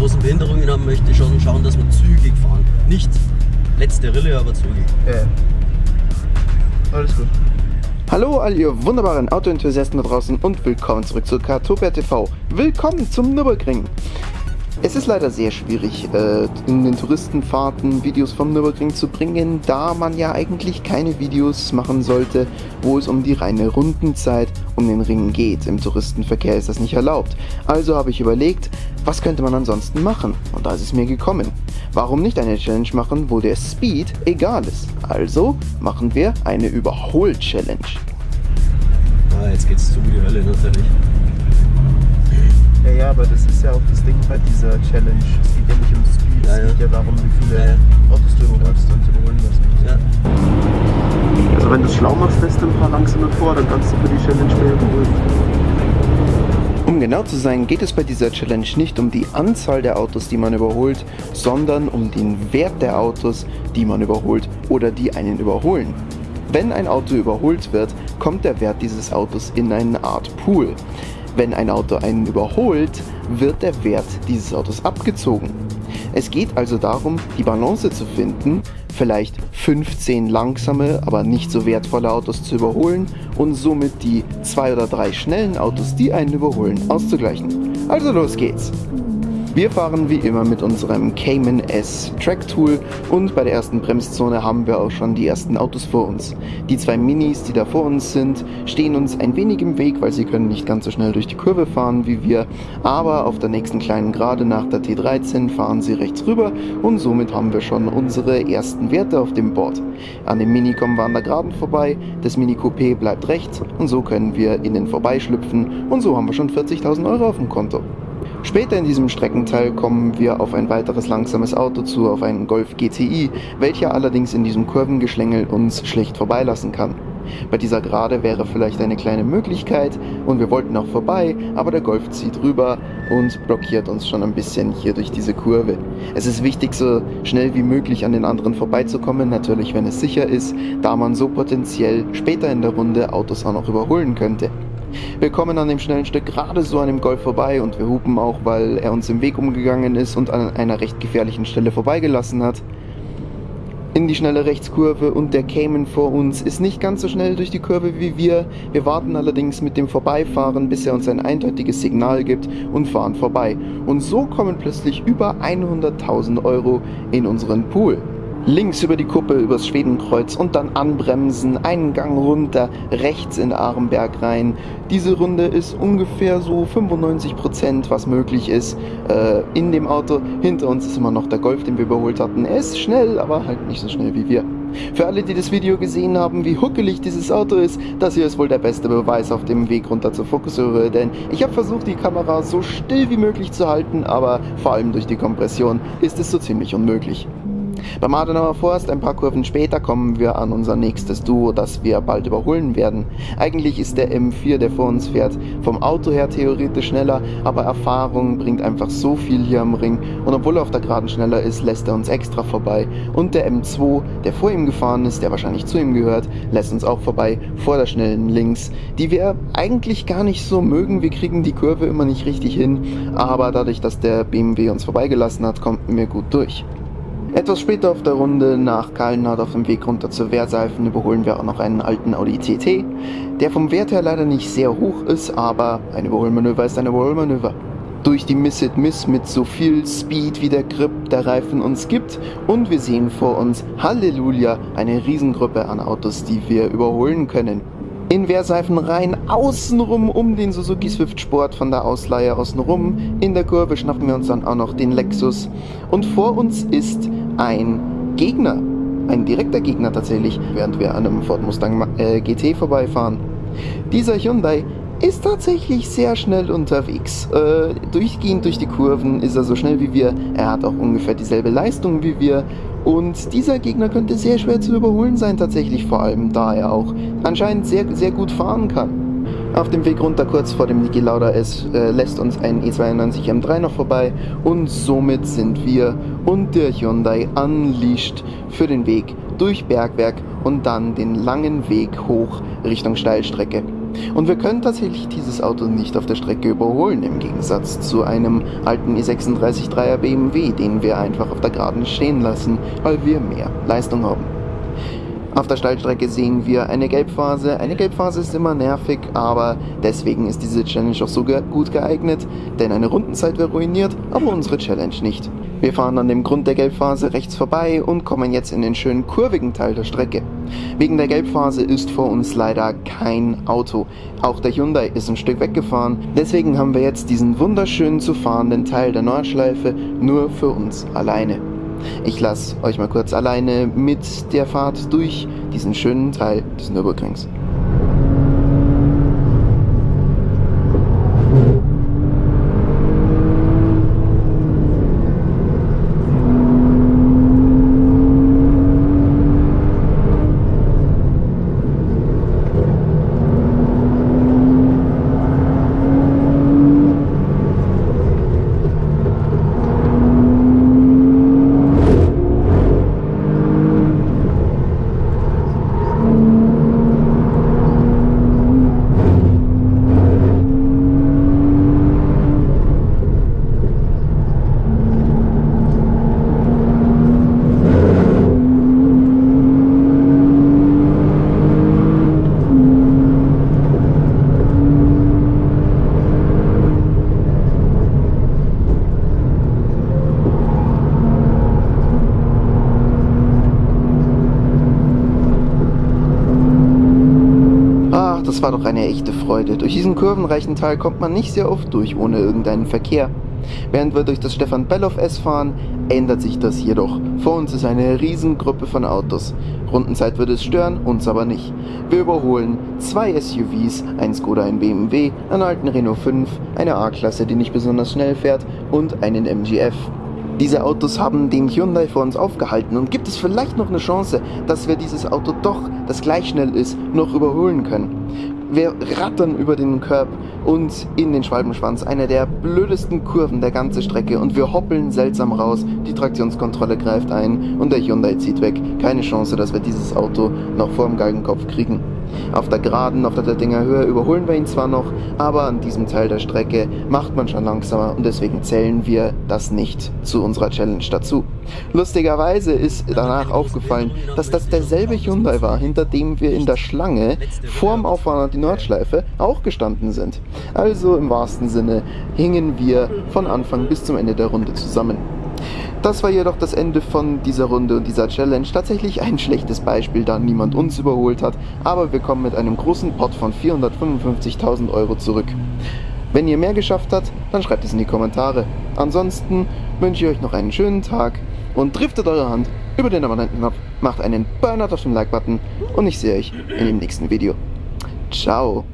großen Behinderungen haben, möchte ich schon schauen, dass wir zügig fahren. Nicht letzte Rille, aber zügig. Ja. Alles gut. Hallo all ihr wunderbaren Autoenthusiasten da draußen und willkommen zurück zu Kartopia TV. Willkommen zum Nürburgring. Es ist leider sehr schwierig, äh, in den Touristenfahrten Videos vom Nürburgring zu bringen, da man ja eigentlich keine Videos machen sollte, wo es um die reine Rundenzeit um den Ring geht. Im Touristenverkehr ist das nicht erlaubt. Also habe ich überlegt, was könnte man ansonsten machen? Und da ist es mir gekommen. Warum nicht eine Challenge machen, wo der Speed egal ist? Also machen wir eine Überhol-Challenge. Ah, jetzt geht's zu die Hölle natürlich. Ja, ja, aber das ist ja auch das Ding bei dieser Challenge. Es geht ja nicht um Speed, Ja, es ja. geht ja darum, wie viele Ja, ja. Autos du überholst und überholen lässt. Ja. Also wenn du es schlau machst, lässt du ein paar langsame vor, dann kannst du für die Challenge mehr überholen. Um genau zu sein, geht es bei dieser Challenge nicht um die Anzahl der Autos, die man überholt, sondern um den Wert der Autos, die man überholt oder die einen überholen. Wenn ein Auto überholt wird, kommt der Wert dieses Autos in eine Art Pool. Wenn ein Auto einen überholt, wird der Wert dieses Autos abgezogen. Es geht also darum, die Balance zu finden, vielleicht 15 langsame, aber nicht so wertvolle Autos zu überholen und somit die zwei oder drei schnellen Autos, die einen überholen, auszugleichen. Also los geht's! Wir fahren wie immer mit unserem Cayman S Track Tool und bei der ersten Bremszone haben wir auch schon die ersten Autos vor uns. Die zwei Minis, die da vor uns sind, stehen uns ein wenig im Weg, weil sie können nicht ganz so schnell durch die Kurve fahren wie wir, aber auf der nächsten kleinen Gerade nach der T13 fahren sie rechts rüber und somit haben wir schon unsere ersten Werte auf dem Board. An dem Mini kommen wir an der Geraden vorbei, das Mini Coupé bleibt rechts und so können wir innen vorbeischlüpfen und so haben wir schon 40.000 Euro auf dem Konto. Später in diesem Streckenteil kommen wir auf ein weiteres langsames Auto zu, auf einen Golf GTI, welcher allerdings in diesem Kurvengeschlängel uns schlecht vorbeilassen kann. Bei dieser Gerade wäre vielleicht eine kleine Möglichkeit und wir wollten auch vorbei, aber der Golf zieht rüber und blockiert uns schon ein bisschen hier durch diese Kurve. Es ist wichtig, so schnell wie möglich an den anderen vorbeizukommen, natürlich wenn es sicher ist, da man so potenziell später in der Runde Autos auch noch überholen könnte. Wir kommen an dem schnellen Stück gerade so an dem Golf vorbei und wir hupen auch, weil er uns im Weg umgegangen ist und an einer recht gefährlichen Stelle vorbeigelassen hat. In die schnelle Rechtskurve und der Cayman vor uns ist nicht ganz so schnell durch die Kurve wie wir. Wir warten allerdings mit dem Vorbeifahren, bis er uns ein eindeutiges Signal gibt und fahren vorbei. Und so kommen plötzlich über 100.000 Euro in unseren Pool. Links über die Kuppe übers Schwedenkreuz und dann anbremsen, einen Gang runter, rechts in Arenberg rein. Diese Runde ist ungefähr so 95%, was möglich ist äh, in dem Auto. Hinter uns ist immer noch der Golf, den wir überholt hatten. Er ist schnell, aber halt nicht so schnell wie wir. Für alle, die das Video gesehen haben, wie huckelig dieses Auto ist, das hier ist wohl der beste Beweis auf dem Weg runter zur Fokussröhre, denn ich habe versucht, die Kamera so still wie möglich zu halten, aber vor allem durch die Kompression ist es so ziemlich unmöglich. Beim Adenauer Forst, ein paar Kurven später, kommen wir an unser nächstes Duo, das wir bald überholen werden. Eigentlich ist der M4, der vor uns fährt, vom Auto her theoretisch schneller, aber Erfahrung bringt einfach so viel hier am Ring und obwohl er auf der Geraden schneller ist, lässt er uns extra vorbei. Und der M2, der vor ihm gefahren ist, der wahrscheinlich zu ihm gehört, lässt uns auch vorbei vor der schnellen Links, die wir eigentlich gar nicht so mögen. Wir kriegen die Kurve immer nicht richtig hin, aber dadurch, dass der BMW uns vorbeigelassen hat, kommt wir gut durch. Etwas später auf der Runde nach Kallenhardt auf dem Weg runter zur Wehrseifen überholen wir auch noch einen alten Audi TT, der vom Wert her leider nicht sehr hoch ist, aber ein Überholmanöver ist ein Überholmanöver. Durch die Miss It Miss mit so viel Speed wie der Grip der Reifen uns gibt und wir sehen vor uns, Halleluja, eine Riesengruppe an Autos, die wir überholen können. In Wehrseifen rein, außenrum um den Suzuki Swift Sport von der Ausleihe außenrum. In der Kurve schnappen wir uns dann auch noch den Lexus. Und vor uns ist ein Gegner, ein direkter Gegner tatsächlich, während wir an einem Ford Mustang äh, GT vorbeifahren. Dieser Hyundai ist tatsächlich sehr schnell unterwegs. Äh, durchgehend durch die Kurven ist er so schnell wie wir. Er hat auch ungefähr dieselbe Leistung wie wir. Und dieser Gegner könnte sehr schwer zu überholen sein, tatsächlich vor allem, da er auch anscheinend sehr, sehr gut fahren kann. Auf dem Weg runter kurz vor dem Niki Lauda S äh, lässt uns ein E92 M3 noch vorbei und somit sind wir und der Hyundai unleashed für den Weg durch Bergwerk und dann den langen Weg hoch Richtung Steilstrecke. Und wir können tatsächlich dieses Auto nicht auf der Strecke überholen, im Gegensatz zu einem alten i36-3er BMW, den wir einfach auf der Geraden stehen lassen, weil wir mehr Leistung haben. Auf der Steilstrecke sehen wir eine Gelbphase. Eine Gelbphase ist immer nervig, aber deswegen ist diese Challenge auch so gut geeignet, denn eine Rundenzeit wäre ruiniert, aber unsere Challenge nicht. Wir fahren an dem Grund der Gelbphase rechts vorbei und kommen jetzt in den schönen kurvigen Teil der Strecke. Wegen der Gelbphase ist vor uns leider kein Auto. Auch der Hyundai ist ein Stück weggefahren. Deswegen haben wir jetzt diesen wunderschönen zu fahrenden Teil der Nordschleife nur für uns alleine. Ich lasse euch mal kurz alleine mit der Fahrt durch diesen schönen Teil des Nürburgrings. Das war doch eine echte Freude. Durch diesen kurvenreichen Teil kommt man nicht sehr oft durch ohne irgendeinen Verkehr. Während wir durch das Stefan Belloff S fahren, ändert sich das jedoch. Vor uns ist eine Riesengruppe von Autos. Rundenzeit würde es stören, uns aber nicht. Wir überholen zwei SUVs, ein Skoda, ein BMW, einen alten Renault 5, eine A-Klasse, die nicht besonders schnell fährt und einen MGF. Diese Autos haben den Hyundai vor uns aufgehalten und gibt es vielleicht noch eine Chance, dass wir dieses Auto doch, das gleich schnell ist, noch überholen können. Wir rattern über den Curb und in den Schwalbenschwanz, eine der blödesten Kurven der ganzen Strecke und wir hoppeln seltsam raus, die Traktionskontrolle greift ein und der Hyundai zieht weg. Keine Chance, dass wir dieses Auto noch vor dem Galgenkopf kriegen. Auf der Geraden, auf der Dettinger Höhe überholen wir ihn zwar noch, aber an diesem Teil der Strecke macht man schon langsamer und deswegen zählen wir das nicht zu unserer Challenge dazu. Lustigerweise ist danach aufgefallen, dass das derselbe Hyundai war, hinter dem wir in der Schlange vorm Auffahren an die Nordschleife auch gestanden sind. Also im wahrsten Sinne hingen wir von Anfang bis zum Ende der Runde zusammen. Das war jedoch das Ende von dieser Runde und dieser Challenge. Tatsächlich ein schlechtes Beispiel, da niemand uns überholt hat, aber wir kommen mit einem großen Pot von 455.000 Euro zurück. Wenn ihr mehr geschafft habt, dann schreibt es in die Kommentare. Ansonsten wünsche ich euch noch einen schönen Tag und driftet eure Hand über den Abonnentenknopf, macht einen Burnout auf dem Like-Button und ich sehe euch in dem nächsten Video. Ciao!